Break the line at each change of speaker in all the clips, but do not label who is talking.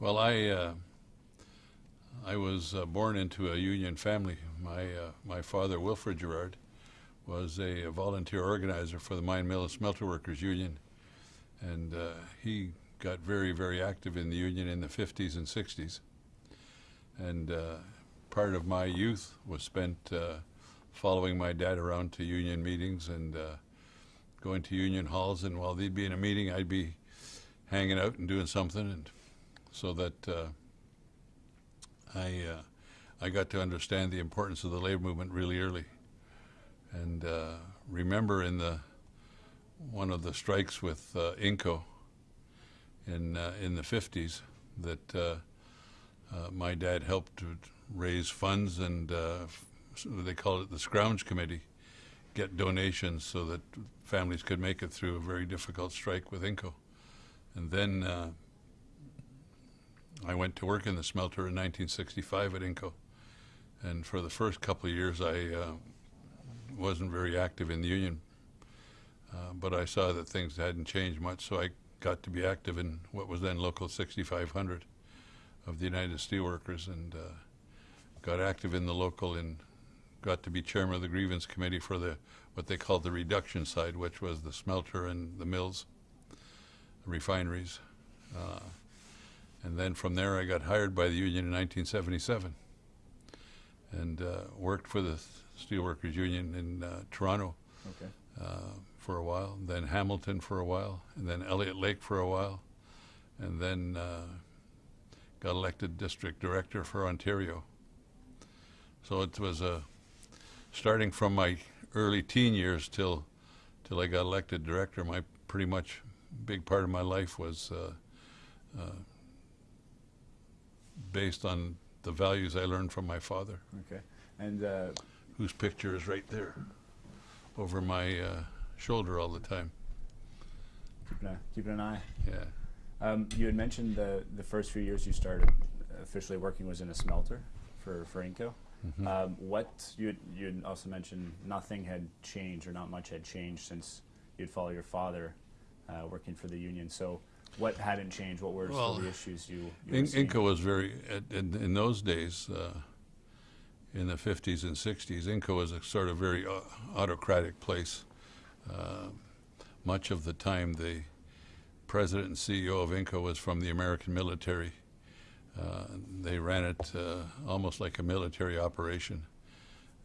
Well, I uh, I was uh, born into a union family. My uh, my father, Wilfred Gerard, was a, volunteer organizer for the Mine Mill and Smelter Workers Union, and uh, he got very very active in the union in the 50s and 60s. And uh, part of my youth was spent uh, following my dad around to union meetings and going to union halls. And while they'd be in a meeting, I'd be hanging out and doing something, and so that uh, I uh, I got to understand the importance of the labor movement really early, and uh, remember in the one of the strikes with uh, Inco in uh, in the 50s that uh, my dad helped to raise funds and they called it the scrounge committee get donations so that families could make it through a very difficult strike with Inco. And then I went to work in the smelter in 1965 at Inco and for the first couple of years I uh, wasn't very active in the union uh, but I saw that things hadn't changed much so I got to be active in what was then local 6500 of the United Steelworkers and uh, got active in the local and got to be chairman of the grievance committee for the what they called the reduction side, which was the smelter and the mills, the refineries. Uh, and then from there, I got hired by the union in 1977 and uh, worked for the Steelworkers Union in uh, Toronto
Okay.
uh, for a while, then Hamilton for a while, and then Elliott Lake for a while, and then uh, got elected district director for Ontario. So it was a starting from my early teen years till till I got elected director. My pretty much big part of my life was uh, uh, based on the values I learned from my father,
Okay. And uh,
whose picture is right there over my uh, shoulder all the time.
keeping, a, keeping an eye.
Yeah.
Um, you had mentioned the the first few years you started officially working was in a smelter for for Inco.
Mhm.
Um, what you had, you had also mentioned nothing had changed or not much had changed since you'd follow your father uh, working for the union. So what hadn't changed? What were
Well,
the issues you, you
In-
seeing?
Inco was very, in, in those days, uh, in the 50s and 60s, Inco was a sort of very autocratic place. Uh, much of the time, the president and CEO of Inco was from the American military. Uh, they ran it uh, almost like a military operation.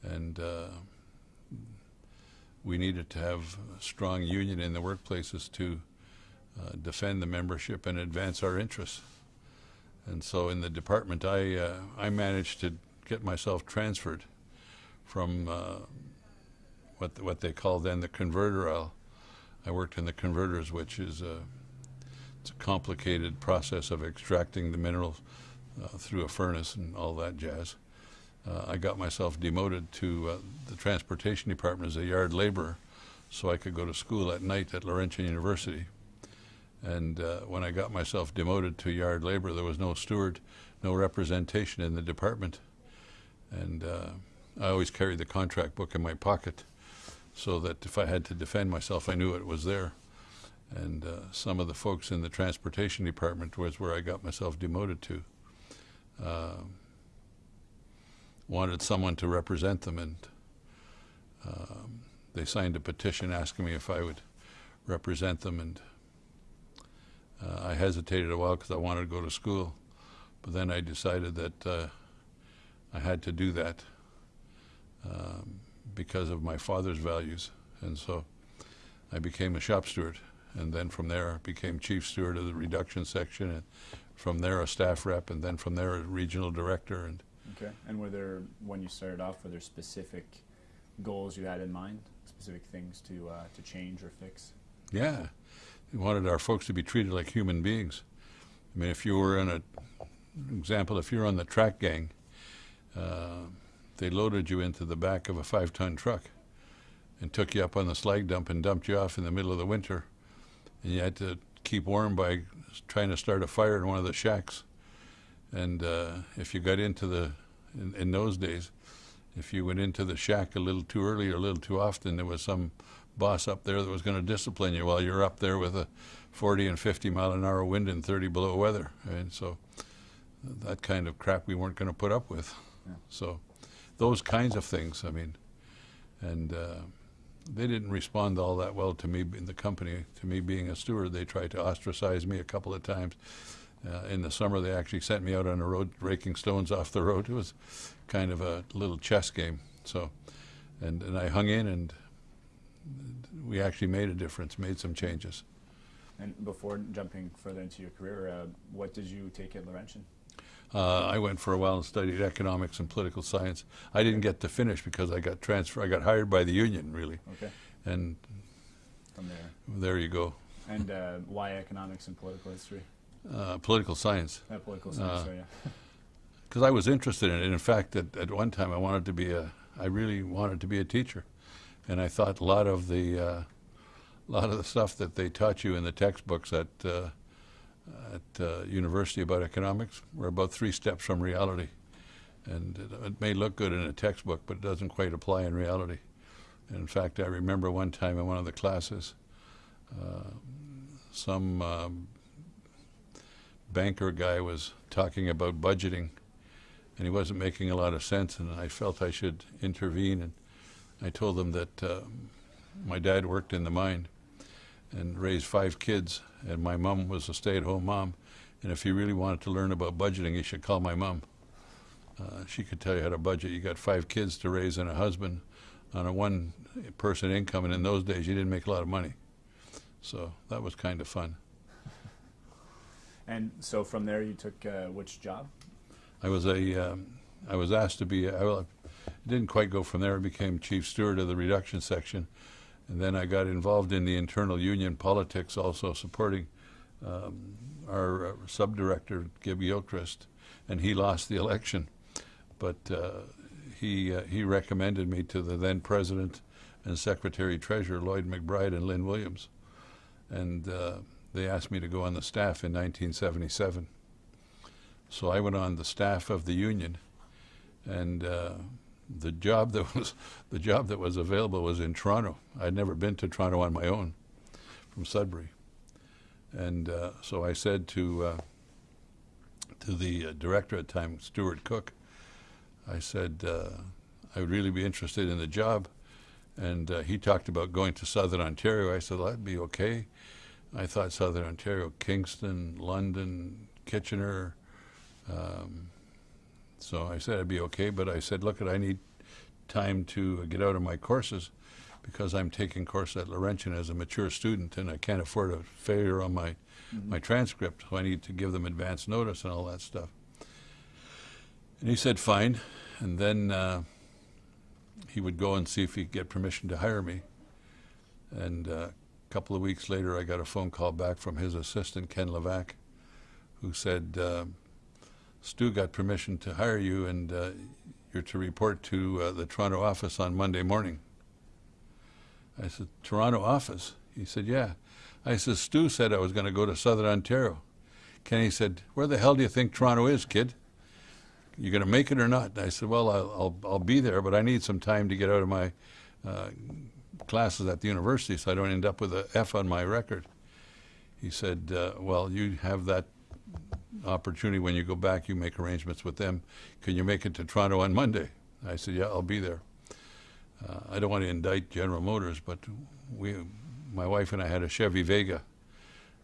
And uh, we needed to have strong union in the workplaces to uh, defend the membership and advance our interests. And so in the department, I, uh, I managed to get myself transferred from uh, what, what they called then the converter aisle. I worked in the converters, which is a, it's a complicated process of extracting the minerals uh, through a furnace and all that jazz. Uh, I got myself demoted to the transportation department as a yard laborer so I could go to school at night at Laurentian University. And uh, when I got myself demoted to yard labor, there was no steward, no representation in the department. And uh, I always carried the contract book in my pocket so that if I had to defend myself, I knew it was there. And uh, some of the folks in the transportation department was where I got myself demoted to. Uh, wanted someone to represent them, and um, they signed a petition asking me if I would represent them. And uh, I hesitated a while because I wanted to go to school, but then I decided that uh, I had to do that um, because of my father's values, and so I became a shop steward, and then from there became chief steward of the reduction section, and from there a staff rep, and then from there a regional director, and
Okay. And were there when you started off, were there specific goals you had in mind, specific things to uh, to change or fix?
Yeah, we wanted our folks to be treated like human beings. I mean, if you were in a example, if you're on the track gang, uh, they loaded you into the back of a five-ton truck and took you up on the slag dump and dumped you off in the middle of the winter, and you had to keep warm by trying to start a fire in one of the shacks. And uh, if you got into the in, in those days, if you went into the shack a little too early or a little too often, there was some boss up there that was going to discipline you while you're up there with a 40 and 50 mile an hour wind and 30 below weather. And so that kind of crap we weren't going to put up with.
Yeah.
So those kinds of things, I mean, and uh, they didn't respond all that well to me in the company, to me being a steward. They tried to ostracize me a couple of times. Uh, in the summer, they actually sent me out on the road raking stones off the road. It was kind of a little chess game. So, and, and I hung in, and we actually made a difference, made some changes.
And before jumping further into your career, uh, what did you take at Laurentian?
Uh, I went for a while and studied economics and political science. I didn't get to finish because I got transfer. I got hired by the union, really,
Okay,
and
from there.
there you go.
And uh, why economics and political history?
Uh, political science,
Uh, political science,
Uh,
sorry, yeah.
because I was interested in it. In fact, at, at one time, I wanted to be a. I really wanted to be a teacher, and I thought a lot of the, uh, lot of the stuff that they taught you in the textbooks at, uh, at uh, university about economics were about three steps from reality, and it, it may look good in a textbook, but it doesn't quite apply in reality. And in fact, I remember one time in one of the classes, uh, some um, banker guy was talking about budgeting, and he wasn't making a lot of sense, and I felt I should intervene, and I told him that uh, my dad worked in the mine and raised five kids, and my mom was a stay-at-home mom, and if he really wanted to learn about budgeting, he should call my mom. Uh, she could tell you how to budget. You got five kids to raise and a husband on a one-person income, and in those days, you didn't make a lot of money. So that was kind of fun.
And so from there, you took uh, which job?
I was a, um, I was asked to be, I didn't quite go from there. I became chief steward of the reduction section. And then I got involved in the internal union politics, also supporting um, our uh, subdirector, Gib Gilchrist, and he lost the election. But uh, he, uh, he recommended me to the then president and secretary treasurer, Lloyd McBride and Lynn Williams. And uh, they asked me to go on the staff in 1977. So I went on the staff of the union, and uh, the job that was the job that was available was in Toronto. I'd never been to Toronto on my own from Sudbury, and uh, so I said to uh, to the uh, director at the time, Stuart Cook, I said uh, I would really be interested in the job, and uh, he talked about going to Southern Ontario. I said well, that'd be okay. I thought Southern Ontario, Kingston, London, Kitchener. Um, so I said I'd be okay, but I said, look, I need time to get out of my courses because I'm taking course at Laurentian as a mature student, and I can't afford a failure on my my transcript, so I need to give them advance notice and all that stuff. And he said, fine, and then uh, he would go and see if he could get permission to hire me. And uh, a couple of weeks later, I got a phone call back from his assistant, Ken Levac, who said, uh, Stu got permission to hire you, and uh, you're to report to uh, the Toronto office on Monday morning. I said, Toronto office? He said, yeah. I said, Stu said I was going to go to Southern Ontario. Kenny said, where the hell do you think Toronto is, kid? You going to make it or not? And I said, well, I'll, I'll, I'll be there, but I need some time to get out of my uh, classes at the university so I don't end up with a F on my record. He said, uh, well, you have that opportunity when you go back, you make arrangements with them. Can you make it to Toronto on Monday? I said, yeah, I'll be there. Uh, I don't want to indict General Motors, but we, my wife and I had a Chevy Vega.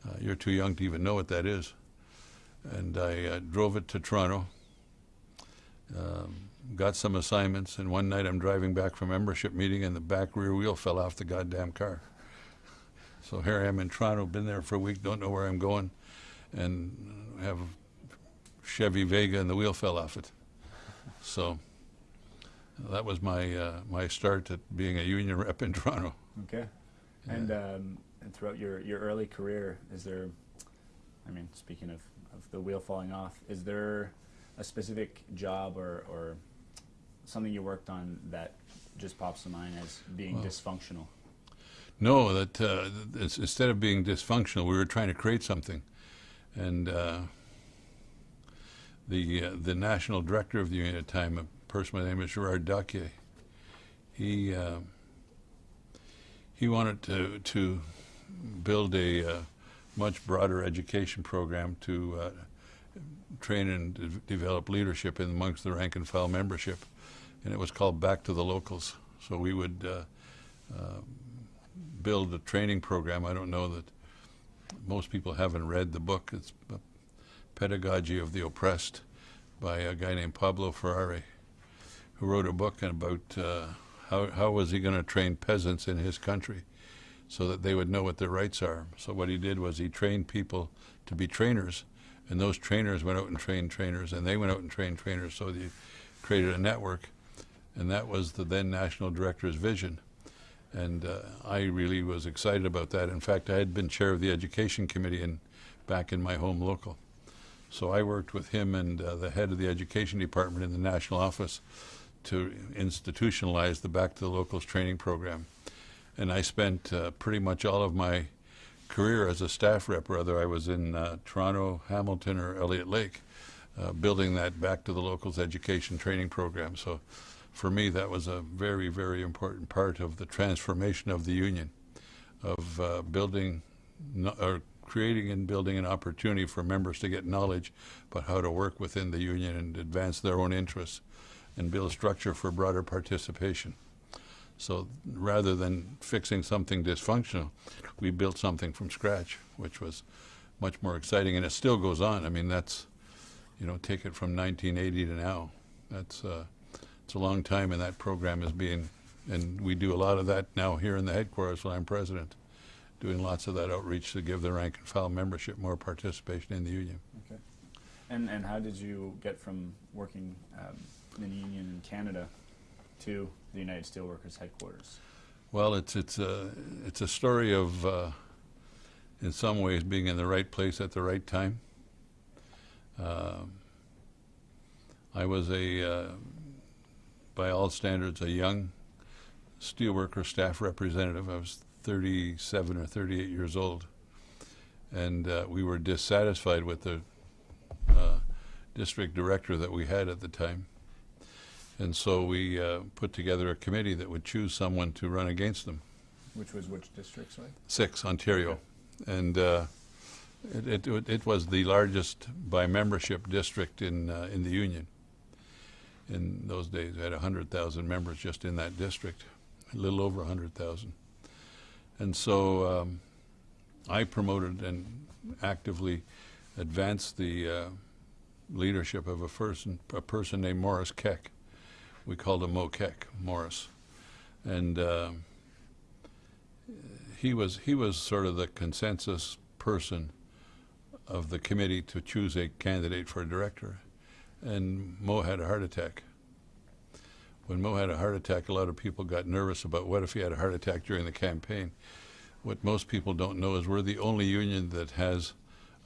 Uh, you're too young to even know what that is. And I uh, drove it to Toronto, um, got some assignments, and one night I'm driving back from membership meeting and the back rear wheel fell off the goddamn car. So here I am in Toronto, been there for a week, don't know where I'm going, and have Chevy Vega and the wheel fell off it. So that was my uh, my start at being a union rep in Toronto.
Okay. And, um, and throughout your, your early career, is there, I mean, speaking of, of the wheel falling off, is there a specific job or, or something you worked on that just pops to mind as being
Well-
dysfunctional?
No, that uh, instead of being dysfunctional, we were trying to create something, and uh, the uh, the national director of the union at the time, a person by the name of Gerard Docquier, he uh, he wanted to to build a uh, much broader education program to uh, train and de- develop leadership in amongst the rank and file membership, and it was called Back to the Locals. So we would uh, build a training program. I don't know that most people haven't read the book. It's Pedagogy of the Oppressed by a guy named Paulo Freire, who wrote a book about uh, how how was he going to train peasants in his country so that they would know what their rights are. So what he did was he trained people to be trainers, and those trainers went out and trained trainers, and they went out and trained trainers. So they created a network, and that was the then national director's vision. And uh, I really was excited about that. In fact, I had been chair of the education committee in, back in my home local. So I worked with him and uh, the head of the education department in the national office to institutionalize the Back to the Locals training program. And I spent uh, pretty much all of my career as a staff rep, whether I was in uh, Toronto, Hamilton, or Elliott Lake, uh, building that Back to the Locals education training program. So for me, that was a very, very important part of the transformation of the union, of uh, building or creating and building an opportunity for members to get knowledge about how to work within the union and advance their own interests and build structure for broader participation. So rather than fixing something dysfunctional, we built something from scratch, which was much more exciting, and it still goes on. I mean, that's, you know, take it from 1980 to now. That's uh, it's a long time, and that program is being, and we do a lot of that now here in the headquarters when I'm president, doing lots of that outreach to give the rank and file membership more participation in the union.
Okay. And and how did you get from working um, in the union in Canada to the United Steelworkers headquarters?
Well, it's it's a it's a story of, uh, in some ways, being in the right place at the right time. Um I was a, uh, by all standards, a young steelworker staff representative. I was 37 or 38 years old, and uh, we were dissatisfied with the uh, district director that we had at the time. And so we uh, put together a committee that would choose someone to run against them.
Which was which district, sorry?
Six, Ontario. And uh, it, it, it was the largest by membership district in, uh, in the Union. In those days, had 100,000 members just in that district, a little over 100,000. And so um, I promoted and actively advanced the uh, leadership of a person, a person named Morris Keck. We called him Mo Keck, Morris. And uh, he was he was sort of the consensus person of the committee to choose a candidate for a director, and Mo had a heart attack. When Mo had a heart attack, a lot of people got nervous about what if he had a heart attack during the campaign. What most people don't know is we're the only union that has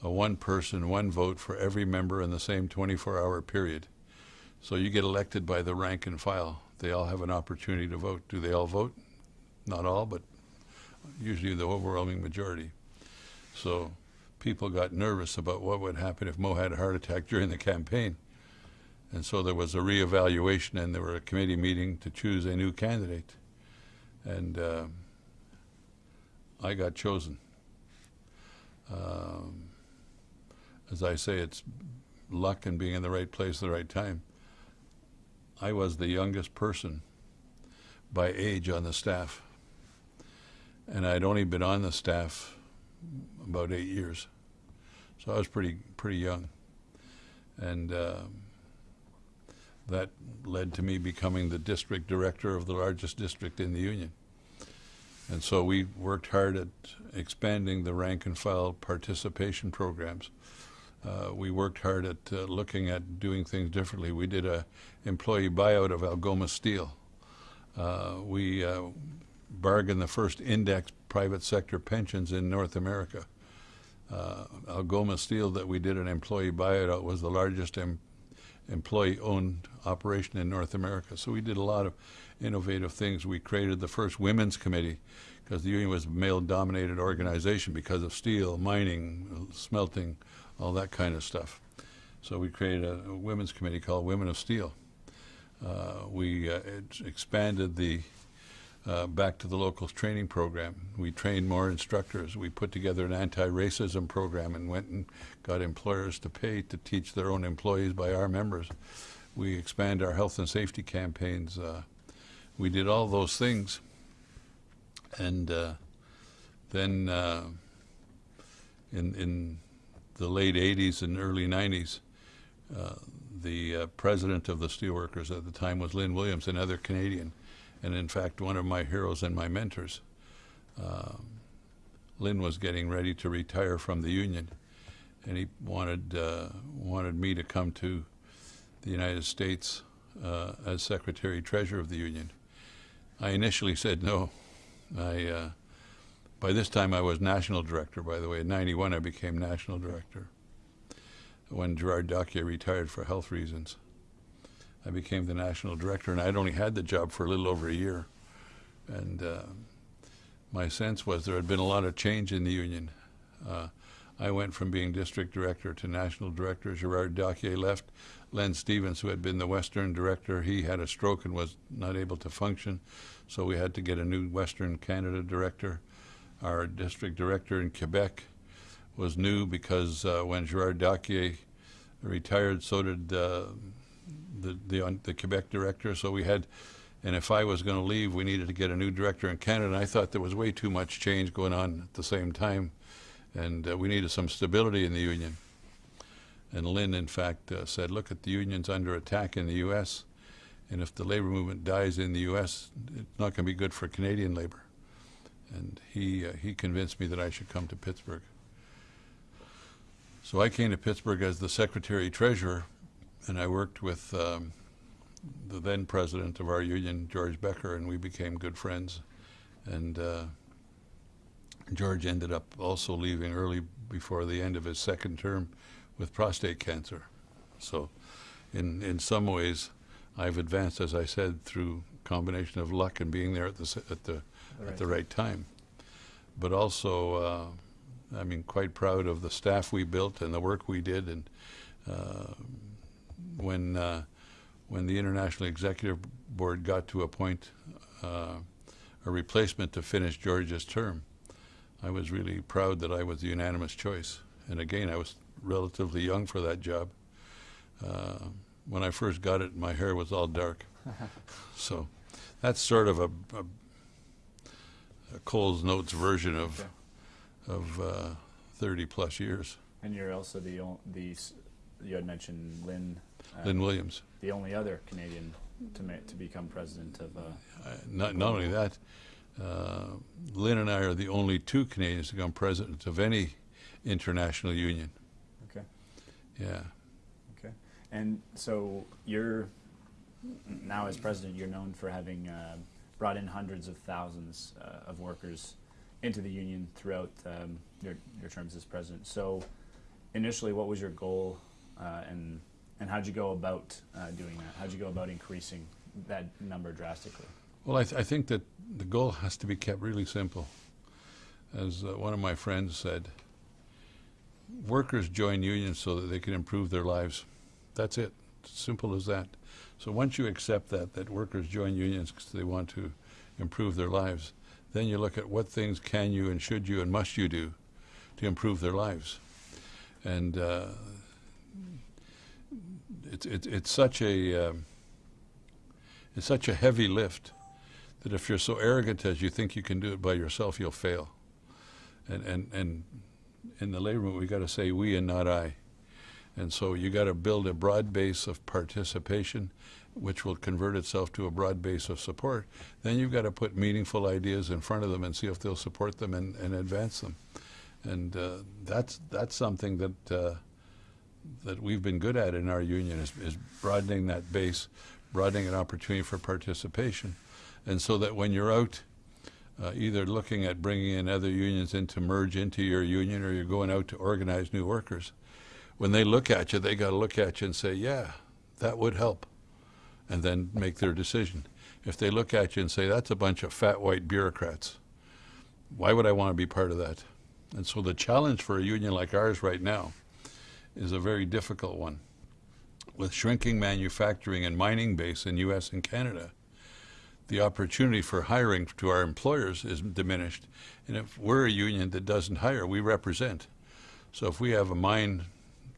a one person, one vote for every member in the same 24 hour period. So you get elected by the rank and file. They all have an opportunity to vote. Do they all vote? Not all, but usually the overwhelming majority. So people got nervous about what would happen if Mo had a heart attack during the campaign. And so there was a reevaluation and there were a committee meeting to choose a new candidate. And uh, I got chosen. Um, as I say, it's luck and being in the right place at the right time. I was the youngest person by age on the staff. And I'd only been on the staff about eight years. So I was pretty pretty young. And uh, that led to me becoming the district director of the largest district in the union. And so we worked hard at expanding the rank and file participation programs. Uh, we worked hard at uh, looking at doing things differently. We did a employee buyout of Algoma Steel. Uh, we uh, bargained the first index private sector pensions in North America. Uh, Algoma Steel that we did an employee buyout was the largest em employee-owned operation in North America. So we did a lot of innovative things. We created the first women's committee because the union was a male-dominated organization because of steel, mining, smelting, all that kind of stuff. So we created a, a women's committee called Women of Steel. Uh, we uh, expanded the uh, back to the locals training program. We trained more instructors. We put together an anti-racism program and went and got employers to pay to teach their own employees by our members. We expand our health and safety campaigns. Uh, we did all those things. And uh, then uh, in, in the late 80s and early 90s, uh, the uh, president of the steelworkers at the time was Lynn Williams, another Canadian, and in fact one of my heroes and my mentors. Um, Lynn was getting ready to retire from the union, and he wanted uh, wanted me to come to the United States uh, as Secretary Treasurer of the union. I initially said no. I uh, by this time I was national director. By the way, in '91 I became national director when Gerard Docquier retired for health reasons. I became the national director, and I'd only had the job for a little over a year. And uh, my sense was there had been a lot of change in the union. Uh, I went from being district director to national director. Gerard Docquier left. Len Stevens, who had been the Western director, he had a stroke and was not able to function, so we had to get a new Western Canada director. Our district director in Quebec was new because uh, when Gerard Docquier retired, so did uh, the, the, the Quebec director. So we had, and if I was going to leave, we needed to get a new director in Canada. And I thought there was way too much change going on at the same time, and uh, we needed some stability in the union. And Lynn, in fact, uh, said, look, at the union's under attack in the U.S., and if the labor movement dies in the U.S., it's not going to be good for Canadian labor. And he, uh, he convinced me that I should come to Pittsburgh. So I came to Pittsburgh as the secretary treasurer, and I worked with um, the then president of our union, George Becker, and we became good friends. And uh, George ended up also leaving early before the end of his second term with prostate cancer. So, in in some ways, I've advanced, as I said, through combination of luck and being there at the at the
Right.
at the right time, but also. Uh, I mean, quite proud of the staff we built and the work we did. And uh, when uh, when the International Executive Board got to appoint uh, a replacement to finish George's term, I was really proud that I was the unanimous choice. And again, I was relatively young for that job. Uh, when I first got it, my hair was all dark. so that's sort of a, a, a Cole's Notes version of
Okay.
of uh, 30 plus years.
And you're also the the you had mentioned Lynn,
Lynn Williams.
the only other Canadian to to become president of. Uh,
Uh, not, not only that, uh, Lynn and I are the only two Canadians to become president of any international union.
okay.
Yeah.
Okay. And so you're now as president, you're known for having uh, brought in hundreds of thousands uh, of workers into the union throughout um, your your terms as president. So initially, what was your goal, uh, and and how'd you go about uh, doing that? How'd you go about increasing that number drastically?
Well, I, th- I think that the goal has to be kept really simple. As uh, one of my friends said, workers join unions so that they can improve their lives. That's it. Simple as that. So once you accept that, that workers join unions because they want to improve their lives, then you look at what things can you and should you and must you do to improve their lives. And uh, it's, it's, it's such a um, it's such a heavy lift that if you're so arrogant as you think you can do it by yourself, you'll fail. And and and in the labor movement, we got to say we and not I. And so you got to build a broad base of participation, which will convert itself to a broad base of support. Then you've got to put meaningful ideas in front of them and see if they'll support them and, and advance them. And uh, that's that's something that uh, that we've been good at in our union is, is broadening that base, broadening an opportunity for participation, and so that when you're out, uh, either looking at bringing in other unions in to merge into your union, or you're going out to organize new workers, when they look at you, they got to look at you and say, "Yeah, that would help," and then make their decision. If they look at you and say, "That's a bunch of fat white bureaucrats," why would I want to be part of that? And so the challenge for a union like ours right now is a very difficult one. With shrinking manufacturing and mining base in U.S. and Canada, the opportunity for hiring to our employers is diminished. And if we're a union that doesn't hire, we represent. So if we have a mine,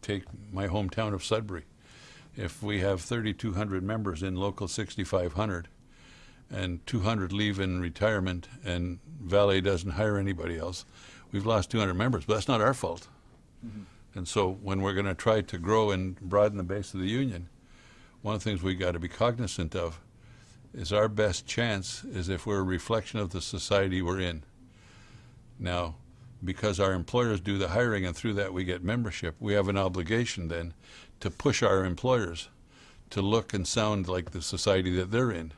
take my hometown of Sudbury, if we have 3,200 members in local 6,500 and 200 leave in retirement and Vale doesn't hire anybody else, we've lost 200 members, but that's not our fault. Mm-hmm. And so when we're going to try to grow and broaden the base of the union, one of the things we've got to be cognizant of is our best chance is if we're a reflection of the society we're in. Now, because our employers do the hiring and through that we get membership, we have an obligation then to push our employers to look and sound like the society that they're in.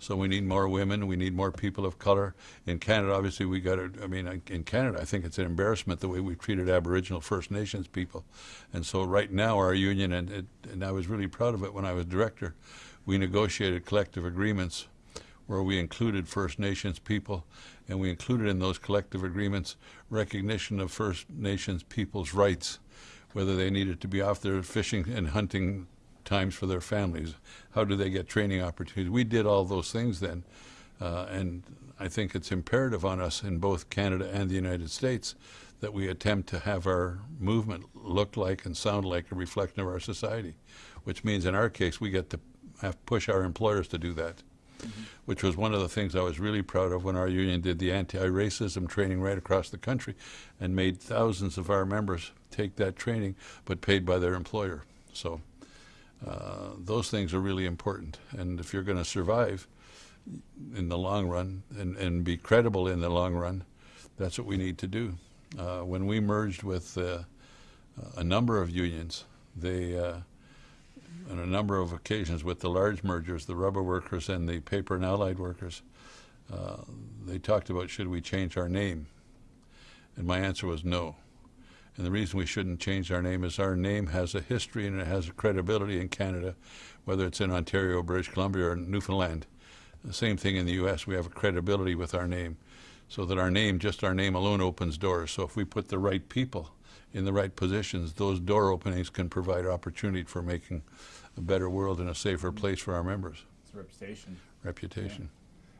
So we need more women, we need more people of color. In Canada, obviously, we got I mean, in Canada, I think it's an embarrassment the way we've treated Aboriginal First Nations people. And so right now, our union, and, it, and I was really proud of it when I was director, we negotiated collective agreements where we included First Nations people, and we included in those collective agreements recognition of First Nations people's rights, whether they needed to be off their fishing and hunting times for their families, how do they get training opportunities. We did all those things then, uh, and I think it's imperative on us in both Canada and the United States that we attempt to have our movement look like and sound like a reflection of our society, which means in our case we get to have push our employers to do that which was one of the things I was really proud of when our union did the anti-racism training right across the country and made thousands of our members take that training, but paid by their employer. So uh, those things are really important. And if you're going to survive in the long run and, and be credible in the long run, that's what we need to do. Uh, when we merged with uh, a number of unions, they uh, on a number of occasions with the large mergers, the rubber workers and the paper and allied workers, uh, they talked about should we change our name? And my answer was no. And the reason we shouldn't change our name is our name has a history and it has a credibility in Canada, whether it's in Ontario, British Columbia, or Newfoundland. The same thing in the U.S. We have a credibility with our name, so that our name, just our name alone, opens doors. So if we put the right people in the right positions, those door openings can provide opportunity for making a better world and a safer place for our members.
It's a reputation.
Reputation.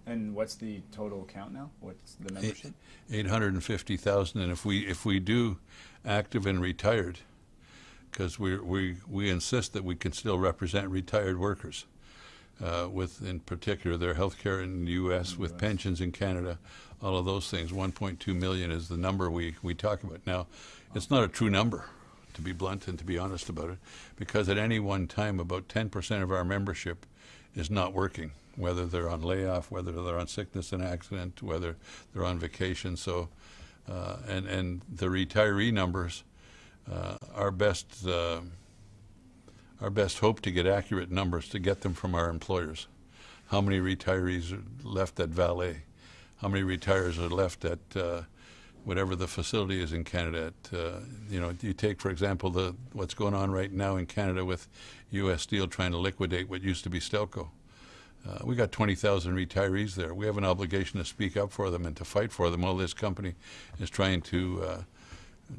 And what's the total count now? What's the membership?
Eight hundred and fifty thousand, and if we if we do active and retired, because we we we insist that we can still represent retired workers, uh, with in particular their health care in the U.S.
In
with
US.
pensions in Canada, all of those things. One point two million is the number we we talk about now. It's not a true number, to be blunt and to be honest about it, because at any one time about ten percent of our membership is not working, whether they're on layoff, whether they're on sickness and accident, whether they're on vacation. So, uh, and and the retiree numbers, uh, our best uh, our best hope to get accurate numbers to get them from our employers. How many retirees are left at Vale? How many retirees are left at uh, whatever the facility is in Canada? At, uh, you know, you take for example the what's going on right now in Canada with U.S. Steel trying to liquidate what used to be Stelco. Uh, we got 20,000 retirees there. We have an obligation to speak up for them and to fight for them while this company is trying to uh,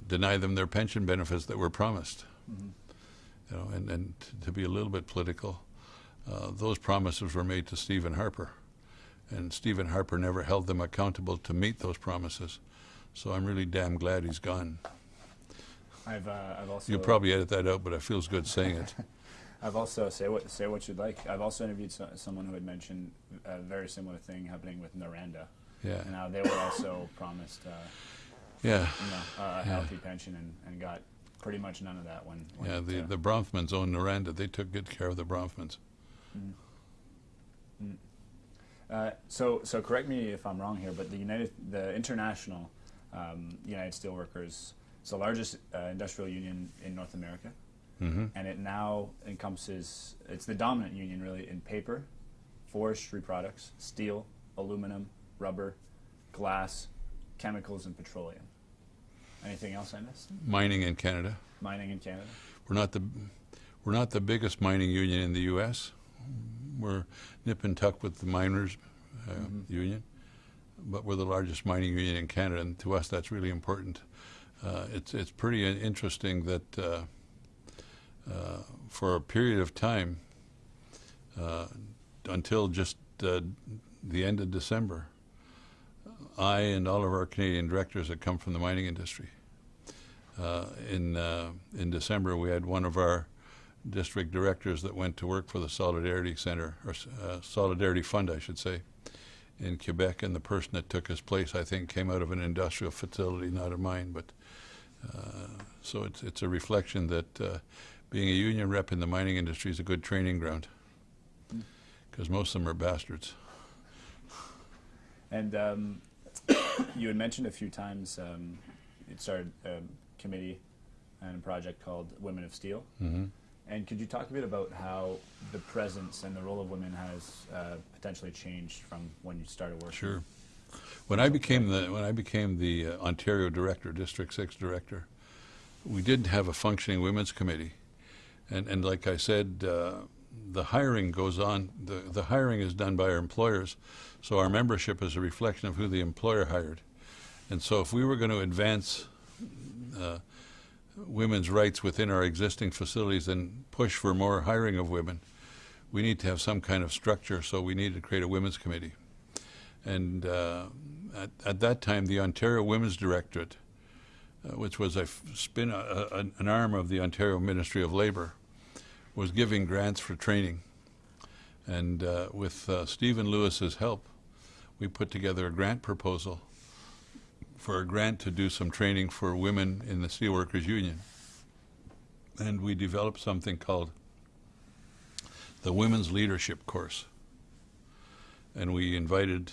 deny them their pension benefits that were promised.
Mhm.
You know, and, and to be a little bit political, uh, those promises were made to Stephen Harper, and Stephen Harper never held them accountable to meet those promises. So I'm really damn glad he's gone.
I've uh, I've also
You'll probably edit that out, but it feels good saying it.
I've also say what say what you'd like. I've also interviewed so, someone who had mentioned a very similar thing happening with Noranda,
Yeah,
and how they were also promised uh,
yeah,
you know a
Yeah.
healthy pension and, and got pretty much none of that when. when
yeah. The
uh,
the Bronfmans owned Noranda. They took good care of the Bronfmans.
Mm. Mm. Uh, so, so correct me if I'm wrong here, but the United, the International um, United Steelworkers, it's the largest uh, industrial union in North America,
hmm
and it now encompasses. It's the dominant union, really, in paper, forestry products, steel, aluminum, rubber, glass, chemicals, and petroleum. Anything else I missed?
Mining in Canada.
Mining in Canada.
We're not the we're not the biggest mining union in the U.S. We're nip and tuck with the miners uh,
Mhm.
union, but we're the largest mining union in Canada, and to us that's really important. Uh, it's it's pretty interesting that uh, for a period of time, uh, until just uh, the end of December, I and all of our Canadian directors had come from the mining industry. Uh, in uh, in December, we had one of our district directors that went to work for the Solidarity Center or uh, Solidarity Fund, I should say, in Quebec, and the person that took his place, I think, came out of an industrial facility, not a mine. But uh, so it's it's a reflection that uh, being a union rep in the mining industry is a good training ground because most of them are bastards.
And um, you had mentioned a few times um, you started a committee and a project called Women of Steel.
hmm
And could you talk a bit about how the presence and the role of women has uh, potentially changed from when you started working?
Sure. When I became the when I became the uh, Ontario director, District Six director, we did have a functioning women's committee, and and like I said, uh, the hiring goes on. the The hiring is done by our employers, so our membership is a reflection of who the employer hired, and so if we were going to advance. Uh, women's rights within our existing facilities and push for more hiring of women, we need to have some kind of structure. So we need to create a women's committee. And uh, at, at that time, the Ontario Women's Directorate, uh, which was a spin, a, an arm of the Ontario Ministry of Labour, was giving grants for training. And uh, with uh, Stephen Lewis's help, we put together a grant proposal for a grant to do some training for women in the Steelworkers Union. And we developed something called the Women's Leadership Course. And we invited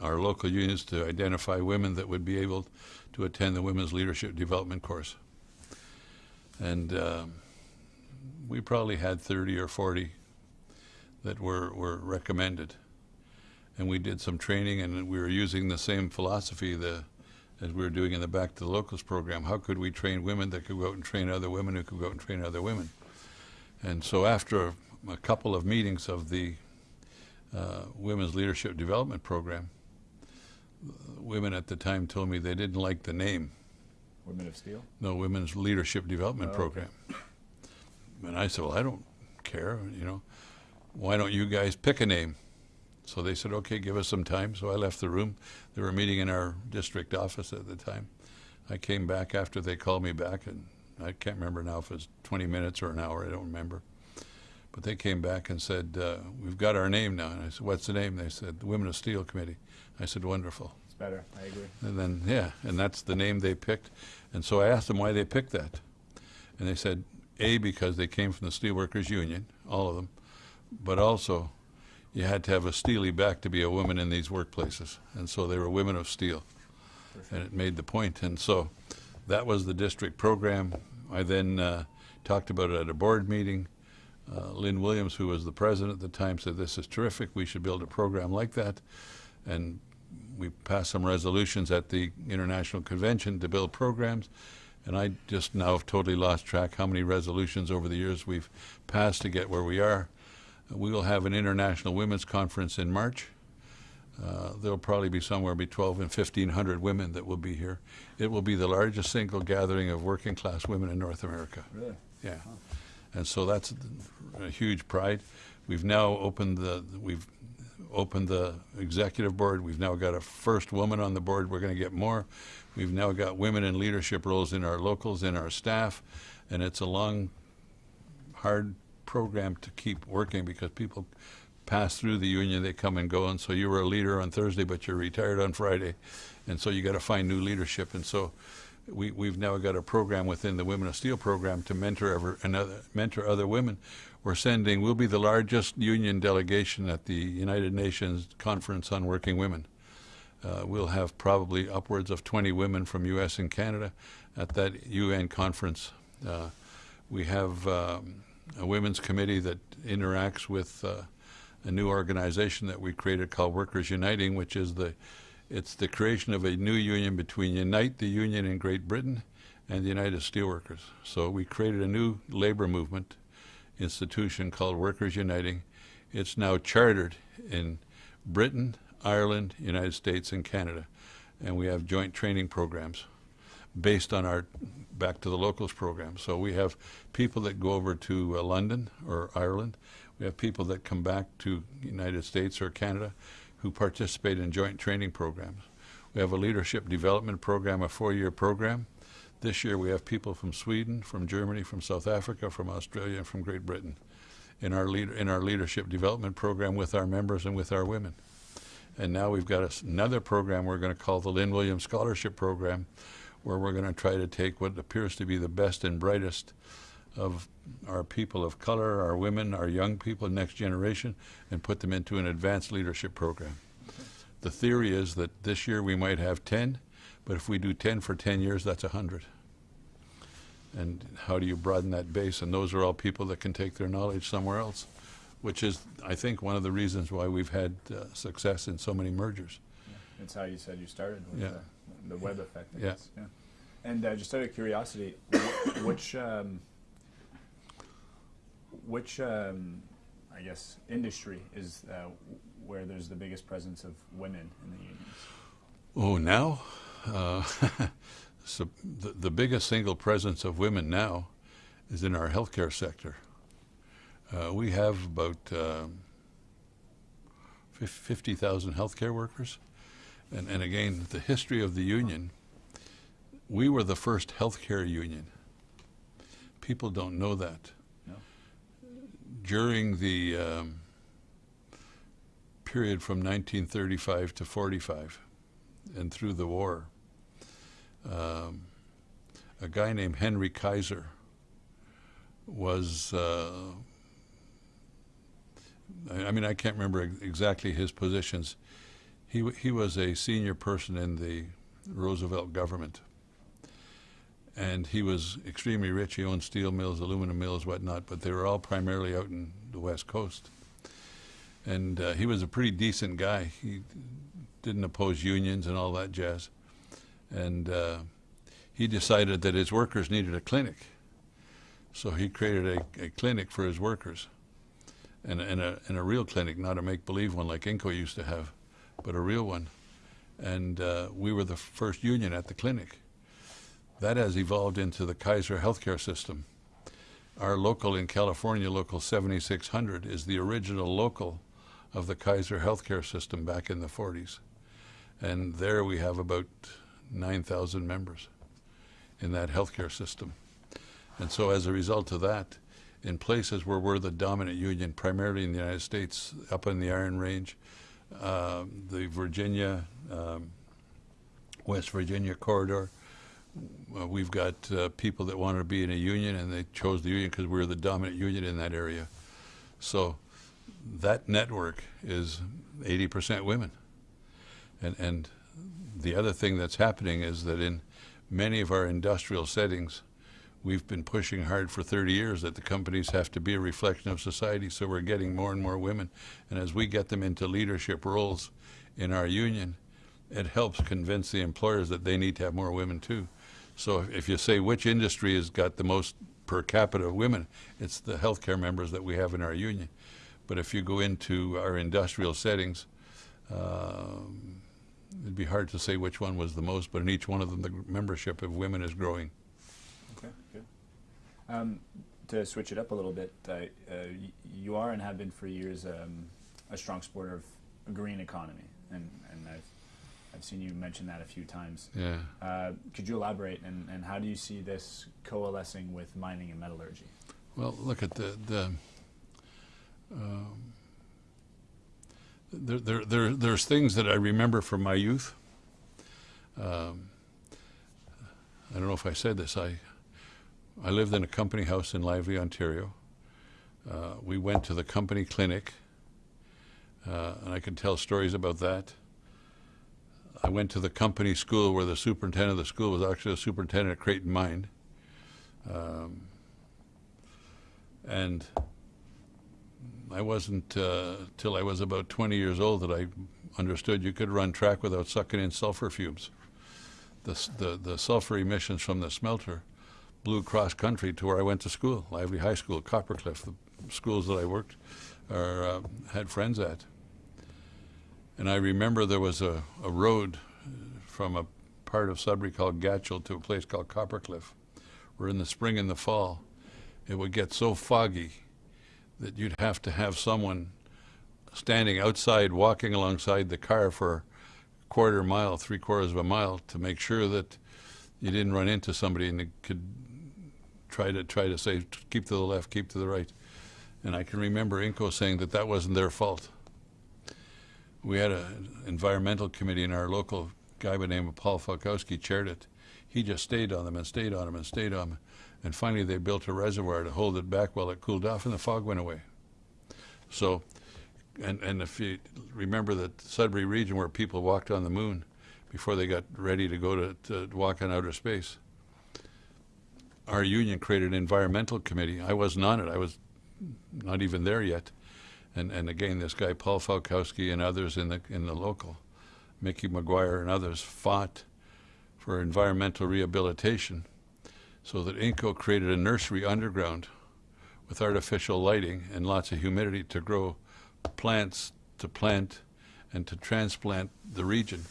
our local unions to identify women that would be able to attend the Women's Leadership Development Course. And um, we probably had 30 or 40 that were, were recommended. And we did some training, and we were using the same philosophy the, as we were doing in the Back to the Locals program. How could we train women that could go out and train other women who could go out and train other women? And so after a, a couple of meetings of the uh, Women's Leadership Development Program, women at the time told me they didn't like the name,
Women of Steel?
no Women's Leadership Development
Oh, okay.
Program. And I said, well, I don't care, you know. Why don't you guys pick a name? So they said, okay, give us some time. So I left the room. They were meeting in our district office at the time. I came back after they called me back, and I can't remember now if it was 20 minutes or an hour. I don't remember. But they came back and said, uh, we've got our name now. And I said, what's the name? They said, the Women of Steel Committee. I said, wonderful.
It's better. I agree.
And then, yeah, and that's the name they picked. And so I asked them why they picked that. And they said, A, because they came from the Steelworkers Union, all of them, but also you had to have a steely back to be a woman in these workplaces. And so they were women of steel. And it made the point. And so that was the district program. I then uh, talked about it at a board meeting. Uh, Lynn Williams, who was the president at the time, said, This is terrific. We should build a program like that. And we passed some resolutions at the International Convention to build programs. And I just now have totally lost track how many resolutions over the years we've passed to get where we are. We will have an international women's conference in March. Uh, there'll probably be somewhere between 12 and 1,500 women that will be here. It will be the largest single gathering of working class women in North America.
Really?
Yeah, and so that's a huge pride. We've now opened the we've opened the executive board. We've now got a first woman on the board. We're going to get more. We've now got women in leadership roles in our locals, in our staff, and it's a long, hard program to keep working because people pass through the union, they come and go, and so you were a leader on Thursday, but you're retired on Friday, and so you got to find new leadership, and so we, we've now got a program within the Women of Steel program to mentor ever, another, mentor other women. We're sending, we'll be the largest union delegation at the United Nations Conference on Working Women. Uh, we'll have probably upwards of 20 women from U.S. and Canada at that UN conference. Uh, we have um, a women's committee that interacts with uh, a new organization that we created called Workers Uniting, which is the it's the creation of a new union between Unite, the union in Great Britain, and the United Steelworkers. So we created a new labor movement institution called Workers Uniting. It's now chartered in Britain, Ireland, United States, and Canada, and we have joint training programs based on our back to the locals program. So we have people that go over to uh, London or Ireland. We have people that come back to United States or Canada who participate in joint training programs. We have a leadership development program, a four-year program. This year we have people from Sweden, from Germany, from South Africa, from Australia, and from Great Britain in our, lead, in our leadership development program with our members and with our women. And now we've got another program we're going to call the Lynn Williams Scholarship Program, where we're going to try to take what appears to be the best and brightest of our people of color, our women, our young people, next generation, and put them into an advanced leadership program. The theory is that this year we might have 10, but if we do 10 for 10 years, that's 100. And how do you broaden that base? And those are all people that can take their knowledge somewhere else, which is, I think, one of the reasons why we've had uh, success in so many mergers.
Yeah. It's how you said you started with
Yeah.
the, the web effect.
Yeah.
yeah. And uh, just out of curiosity, wh- which um, which um, I guess industry is uh, where there's the biggest presence of women in the unions?
Oh, now? Uh, so the, the biggest single presence of women now is in our healthcare sector. Uh, we have about um, 50,000 healthcare workers. And, and again, the history of the union, we were the first healthcare union. People don't know that.
No.
During the um, period from 1935 to 45 and through the war, um, a guy named Henry Kaiser was, uh, I, mean, I can't remember exactly his positions. He, he was a senior person in the Roosevelt government. And he was extremely rich. He owned steel mills, aluminum mills, whatnot, but they were all primarily out in the West Coast. And uh, he was a pretty decent guy. He didn't oppose unions and all that jazz. And uh, he decided that his workers needed a clinic. So he created a, a clinic for his workers. And, and, a, and a real clinic, not a make believe one like Inco used to have, but a real one. And uh, we were the first union at the clinic. That has evolved into the Kaiser healthcare system. Our local in California, local 7600, is the original local of the Kaiser healthcare system back in the 40s. And there we have about 9,000 members in that healthcare system. And so as a result of that, in places where we're the dominant union, primarily in the United States, up in the Iron Range, um, the Virginia, um, West Virginia corridor, uh, we've got uh, people that wanted to be in a union and they chose the union because we were the dominant union in that area. So that network is 80% women. And, and the other thing that's happening is that in many of our industrial settings, we've been pushing hard for 30 years that the companies have to be a reflection of society, so we're getting more and more women. And as we get them into leadership roles in our union, it helps convince the employers that they need to have more women too. So if- you say which industry has got the most per capita of women, it's the healthcare members that we have in our union. But if you go into our industrial settings, um, it'd be hard to say which one was the most, but in each one of them, the membership of women is growing.
Okay, good. Um, to switch it up a little bit, uh, uh, you are and have been for years um, a strong supporter of a green economy, and, and I've, I've seen you mention that a few times.
Yeah.
Uh, could you elaborate, and, and how do you see this coalescing with mining and metallurgy?
Well, look at the the. Um, there, there, there, there's things that I remember from my youth. Um, I don't know if I said this. I, I lived in a company house in Lively, Ontario. Uh, we went to the company clinic, uh, and I can tell stories about that. I went to the company school where the superintendent of the school was actually the superintendent at Creighton Mine. Um, and I wasn't uh, till I was about 20 years old that I understood you could run track without sucking in sulfur fumes. The, the, the sulfur emissions from the smelter blew cross country to where I went to school, Lively High School, Coppercliff, the schools that I worked or uh, had friends at. And I remember there was a, a road uh, from a part of Sudbury called Gatchell to a place called Coppercliff, where in the spring and the fall, it would get so foggy that you'd have to have someone standing outside, walking alongside the car for a quarter mile, three quarters of a mile to make sure that you didn't run into somebody and could try to try to say keep to the left, keep to the right. And I can remember Inco saying that that wasn't their fault. We had an environmental committee in our local guy by the name of Paul Falkowski chaired it. He just stayed on them and stayed on them and stayed on them. And finally they built a reservoir to hold it back while it cooled off and the fog went away. So, and, and if you remember the Sudbury region where people walked on the moon before they got ready to go to, to walk in outer space, our union created an environmental committee. I wasn't on it. I was not even there yet. And, and again, this guy, Paul Falkowski and others in the, in the local, Mickey McGuire and others fought for environmental rehabilitation so that INCO created a nursery underground with artificial lighting and lots of humidity to grow plants to plant and to transplant the region.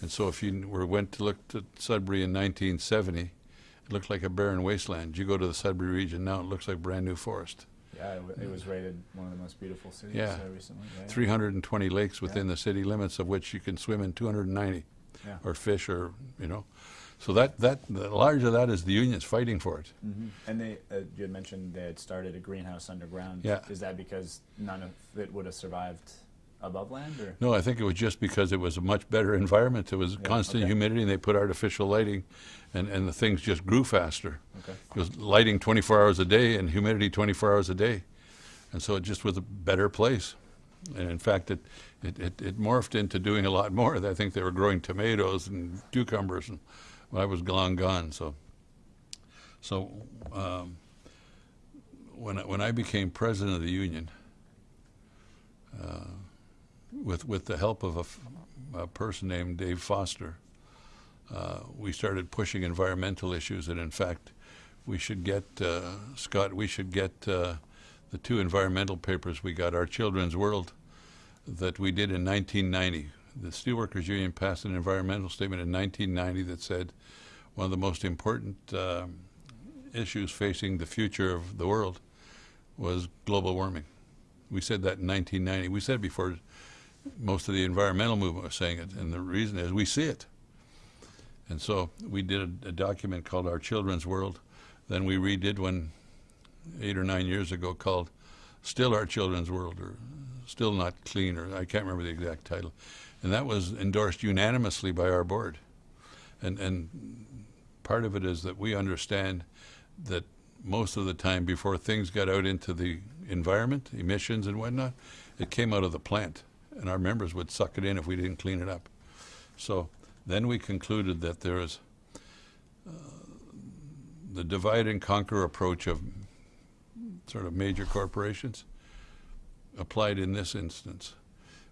And so if you were, went to look at Sudbury in 1970, it looked like a barren wasteland. You go to the Sudbury region now, it looks like brand new forest.
Yeah, it, w- it was rated one of the most beautiful cities
Yeah.
uh, recently. Yeah.
320 lakes within
Yeah.
the city limits, of which you can swim in 290,
Yeah.
or fish, or you know. So that that the large of that is the unions fighting for it.
hmm And they, uh, you had mentioned they had started a greenhouse underground.
Yeah.
Is that because none of it would have survived above land, or?
No, I think it was just because it was a much better environment. It was
Yeah,
constant
okay.
humidity, and they put artificial lighting, and, and the things just grew faster.
Okay.
It was lighting 24 hours a day and humidity 24 hours a day, and so it just was a better place. And in fact, it it, it, it morphed into doing a lot more. I think they were growing tomatoes and cucumbers, and I was long gone. So, so um, when I, when I became president of the union, uh, with with the help of a person named Dave Foster, uh, we started pushing environmental issues, and in fact, we should get uh, Scott. We should get uh, the two environmental papers we got, Our Children's World, that we did in 1990. The Steelworkers Union passed an environmental statement in 1990 that said one of the most important um issues facing the future of the world was global warming. We said that in 1990. We said before most of the environmental movement was saying it, and the reason is we see it. And so we did a, a document called Our Children's World. Then we redid one eight or nine years ago called Still Our Children's World, or Still Not Clean, or I can't remember the exact title. And that was endorsed unanimously by our board. And, and part of it is that we understand that most of the time before things got out into the environment, emissions and whatnot, it came out of the plant, and our members would suck it in if we didn't clean it up. So then we concluded that there is uh, the divide and conquer approach of sort of major corporations applied in this instance.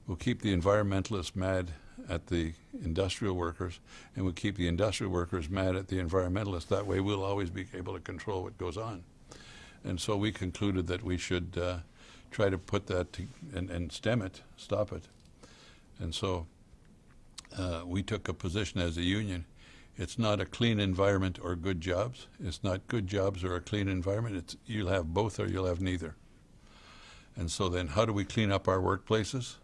We'll keep the environmentalists mad at the industrial workers, and we'll keep the industrial workers mad at the environmentalists. That way, we'll always be able to control what goes on. And so we concluded that we should uh, try to put that to, and, and stem it, stop it. And so uh, we took a position as a union. It's not a clean environment or good jobs. It's not good jobs or a clean environment. It's you'll have both or you'll have neither. And so then, how do we clean up our workplaces?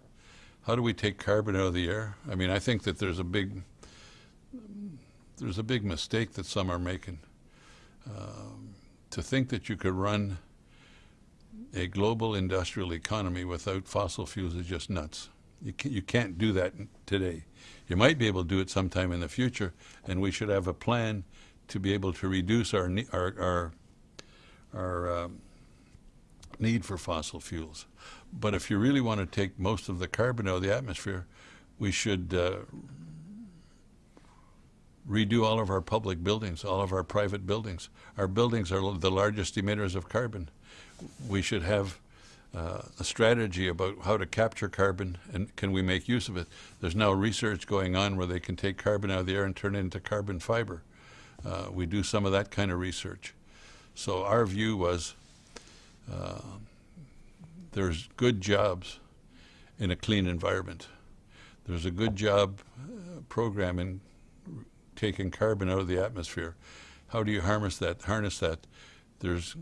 How do we take carbon out of the air? I mean, I think that there's a big there's a big mistake that some are making. Um, to think that you could run a global industrial economy without fossil fuels is just nuts. You, can, you can't do that today. You might be able to do it sometime in the future, and we should have a plan to be able to reduce our our our, our need for fossil fuels. But if you really want to take most of the carbon out of the atmosphere, we should uh, redo all of our public buildings, all of our private buildings. Our buildings are the largest emitters of carbon. We should have uh, a strategy about how to capture carbon and can we make use of it. There's now research going on where they can take carbon out of the air and turn it into carbon fiber. Uh, we do some of that kind of research. So our view was there's good jobs in a clean environment. There's a good job uh, program in taking carbon out of the atmosphere. How do you harness that? Harness that. There's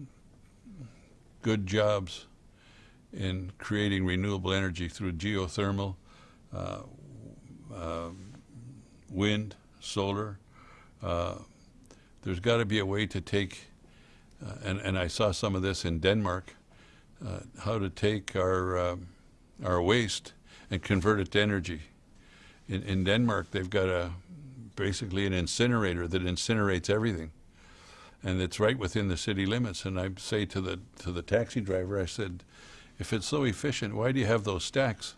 good jobs in creating renewable energy through geothermal, uh, uh, wind, solar. Uh, there's got to be a way to take, uh, and, and I saw some of this in Denmark, uh, how to take our, um our waste and convert it to energy. In, in Denmark, they've got a basically an incinerator that incinerates everything, and it's right within the city limits. And I say to the to the taxi driver, I said, if it's so efficient, why do you have those stacks?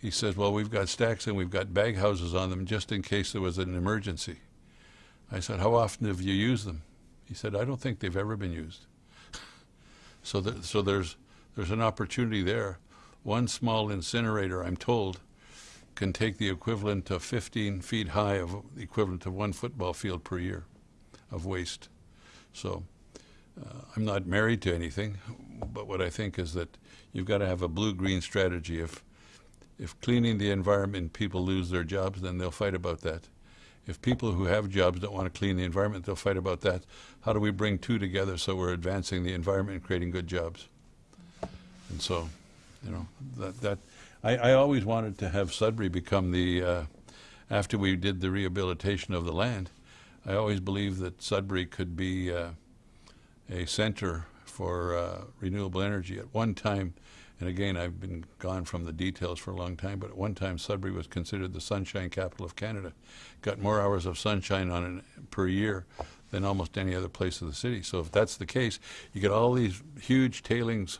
He says, well, we've got stacks and we've got bag houses on them just in case there was an emergency. I said, how often have you used them? He said, I don't think they've ever been used. so, th- so there's there's an opportunity there. One small incinerator, I'm told, can take the equivalent of 15 feet high of the equivalent of one football field per year of waste. So uh, I'm not married to anything, but what I think is that you've got to have a blue-green strategy. If if cleaning the environment people lose their jobs, then they'll fight about that. If people who have jobs don't want to clean the environment, they'll fight about that. How do we bring two together so we're advancing the environment and creating good jobs? And so, you know, that that I, I always wanted to have Sudbury become the uh, after we did the rehabilitation of the land. I always believed that Sudbury could be uh, a center for uh, renewable energy. At one time, and again, I've been gone from the details for a long time, but at one time Sudbury was considered the sunshine capital of Canada. Got more hours of sunshine on it per year than almost any other place of the city. So if that's the case, you get all these huge tailings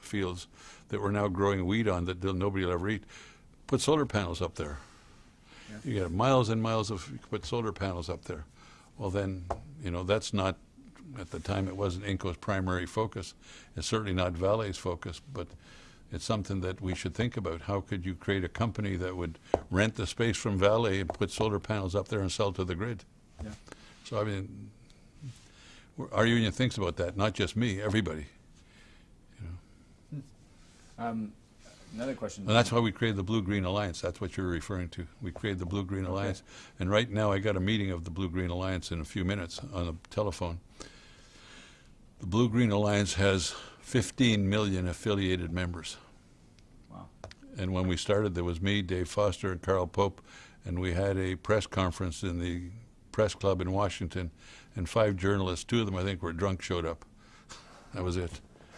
fields that we're now growing wheat on that nobody will ever eat. Put solar panels up there. You get miles and miles of, put solar panels up there. Well then, you know, that's not, at the time it wasn't Inco's primary focus. It's certainly not Vale's focus, but it's something that we should think about. How could you create a company that would rent the space from Vale and put solar panels up there and sell to the grid?
Yeah.
So I mean, our union thinks about that, not just me, everybody.
You Um, another question.
And that's why we created the Blue-Green Alliance. That's what you're referring to. We created the Blue-Green
Okay.
Alliance. And right now, I got a meeting of the Blue-Green Alliance in a few minutes on the telephone. The Blue-Green Alliance has 15 million affiliated members.
Wow.
And when we started, there was me, Dave Foster, and Carl Pope, and we had a press conference in the press club in Washington, and five journalists, two of them I think were drunk, showed up. That was it.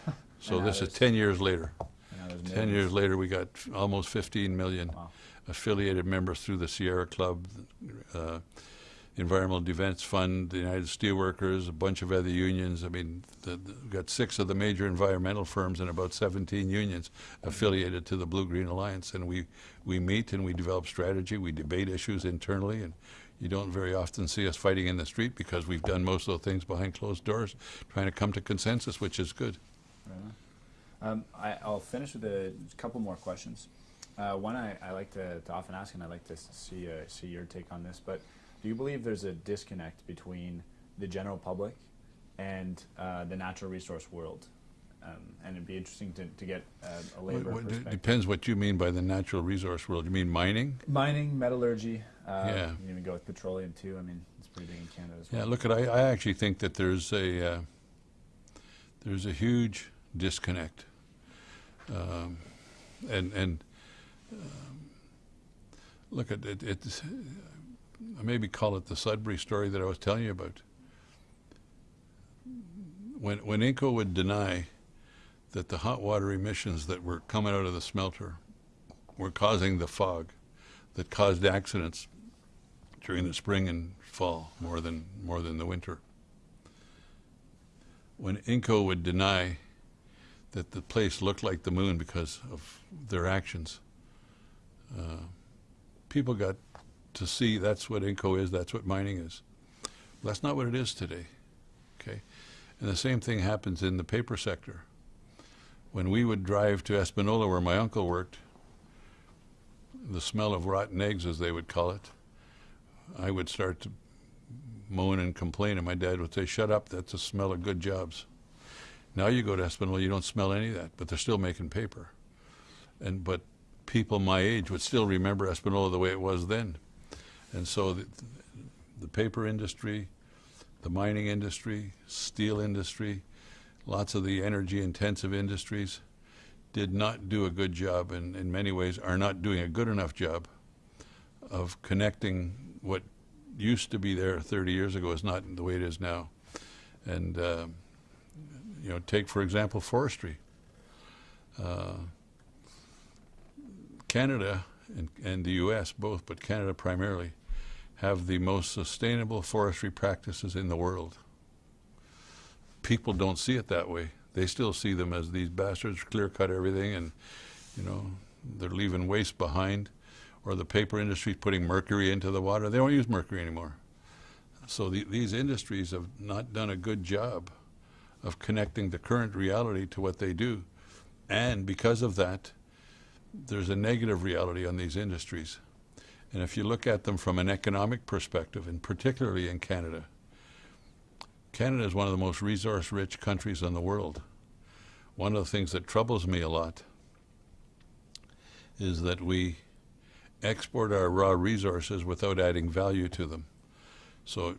So this is 10 years later.
And now there's
10
millions.
years later, we got almost 15 million
Wow.
affiliated members through the Sierra Club, uh, Environmental Defense Fund, the United Steelworkers, a bunch of other unions. I mean, the, the, we've got six of the major environmental firms and about 17 unions affiliated to the Blue Green Alliance. And we, we meet and we develop strategy, we debate issues internally, and you don't very often see us fighting in the street because we've done most of the things behind closed doors, trying to come to consensus, which is good.
Um, I, I'll finish with a couple more questions. Uh, one I, I like to, to often ask, and I'd like to see uh, see your take on this. But do you believe there's a disconnect between the general public and uh, the natural resource world? Um, and it'd be interesting to, to get uh, a labor
what-
perspective.
depends what you mean by the natural resource world. You mean mining?
Mining, metallurgy. Uh,
Yeah.
You can even go with petroleum too. I mean, it's pretty big in Canada as well.
Yeah, look, at I, I actually think that there's a uh, there's a huge disconnect, um, and and um, look at it. It's maybe call it the Sudbury story that I was telling you about. When when Inco would deny that the hot water emissions that were coming out of the smelter were causing the fog that caused accidents during the spring and fall more than more than the winter. When Inco would deny that the place looked like the moon because of their actions, uh, people got to see that's what Inco is, that's what mining is. That's not what it is today. Okay, and the same thing happens in the paper sector. When we would drive to Espanola, where my uncle worked, the smell of rotten eggs, as they would call it, I would start to moan and complain, and my dad would say, "Shut up! That's a smell of good jobs." Now you go to Espanola, you don't smell any of that, but they're still making paper, and but people my age would still remember Espanola the way it was then, and so the, the paper industry, the mining industry, steel industry, lots of the energy-intensive industries, did not do a good job and in many ways are not doing a good enough job of connecting what used to be there 30 years ago is not the way it is now. And, uh, you know, take, for example, forestry. Uh, Canada and, and the U.S. both, but Canada primarily, have the most sustainable forestry practices in the world. People don't see it that way. They still see them as these bastards clear cut everything and, you know, they're leaving waste behind. Or the paper industry putting mercury into the water. They don't use mercury anymore. So the, these industries have not done a good job of connecting the current reality to what they do. And because of that, there's a negative reality on these industries. And if you look at them from an economic perspective, and particularly in Canada, Canada is one of the most resource-rich countries in the world. One of the things that troubles me a lot is that we export our raw resources without adding value to them. So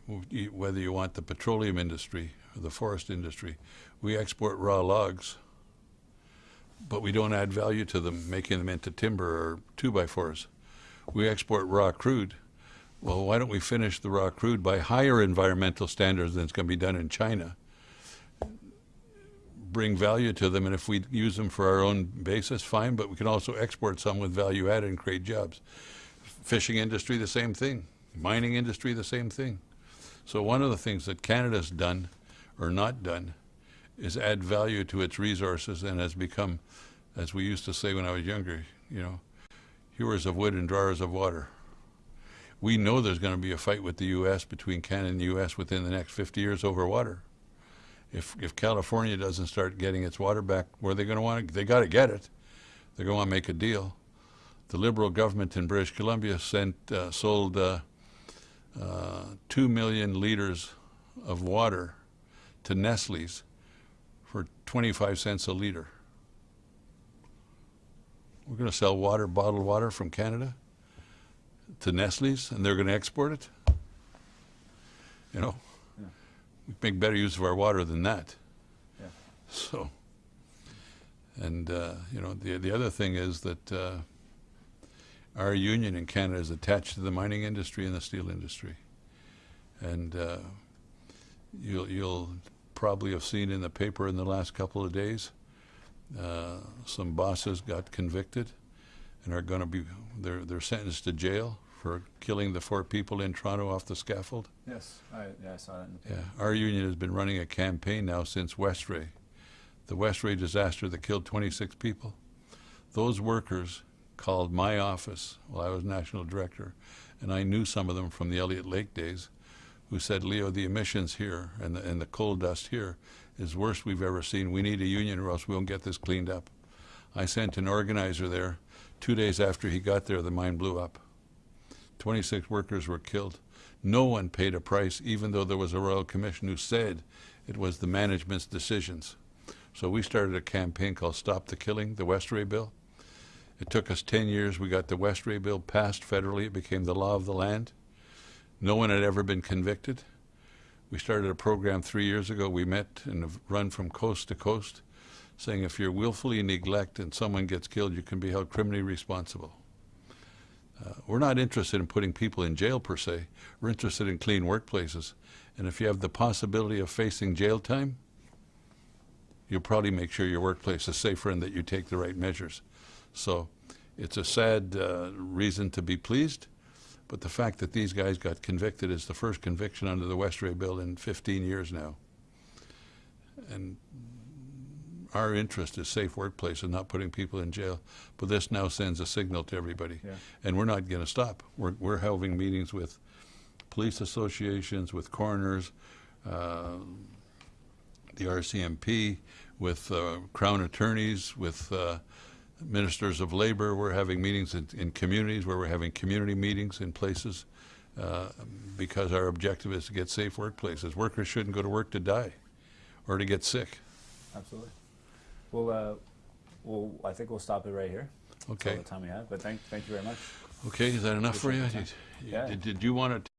whether you want the petroleum industry or the forest industry, we export raw logs, but we don't add value to them, making them into timber or two-by-fours. We export raw crude. Well, why don't we finish the raw crude by higher environmental standards than it's going to be done in China? Bring value to them, and if we use them for our own basis, fine, but we can also export some with value added and create jobs. Fishing industry, the same thing. Mining industry, the same thing. So one of the things that Canada's done, or not done, is add value to its resources and has become, as we used to say when I was younger, you know, hewers of wood and drawers of water. We know there's going to be a fight with the U.S. between Canada and the U.S. within the next 50 years over water. If if California doesn't start getting its water back, where are they going to want it? They got to get it. They're going to make a deal. The Liberal government in British Columbia sent uh, sold uh, uh, two million liters of water to Nestle's for 25 cents a liter. We're going to sell water, bottled water from Canada to Nestle's, and they're going to export it. You know,
Yeah.
we make better use of our water than that.
Yeah.
So, and uh, you know, the the other thing is that uh, our union in Canada is attached to the mining industry and the steel industry, and uh, you'll you'll probably have seen in the paper in the last couple of days, uh, some bosses got convicted and are going to be they're they're sentenced to jail for killing the four people in Toronto off the scaffold.
Yes, I, yeah, I saw that in the.
Yeah, our union has been running a campaign now since Westray, the Westray disaster that killed 26 people. Those workers called my office while I was national director, and I knew some of them from the Elliott Lake days, who said, Leo, the emissions here and the, and the coal dust here is worst we've ever seen. We need a union or else we won't get this cleaned up. I sent an organizer there. Two days after he got there, the mine blew up. 26 workers were killed. No one paid a price, even though there was a Royal Commission who said it was the management's decisions. So we started a campaign called Stop the Killing, the Westray Bill. It took us 10 years. We got the Westray Bill passed federally. It became the law of the land. No one had ever been convicted. We started a program three years ago. We met and have run from coast to coast, saying if you're willfully neglect and someone gets killed, you can be held criminally responsible. Uh, we're not interested in putting people in jail per se. We're interested in clean workplaces. And if you have the possibility of facing jail time, you'll probably make sure your workplace is safer and that you take the right measures. So it's a sad uh, reason to be pleased, but the fact that these guys got convicted is the first conviction under the Westray Bill in 15 years now. And our interest is safe workplace and not putting people in jail. But this now sends a signal to everybody.
Yeah.
And we're not going to stop. We're, we're having meetings with police associations, with coroners, uh, the RCMP, with uh, crown attorneys, with uh, ministers of labor. We're having meetings in, in communities where we're having community meetings in places uh, because our objective is to get safe workplaces. Workers shouldn't go to work to die or to get sick.
Absolutely. Well, uh, well, I think we'll stop it right here. That's all
Okay.
the time we have. But thank, thank you very much.
Okay, is that enough for you? Did,
Yeah.
did, did you want to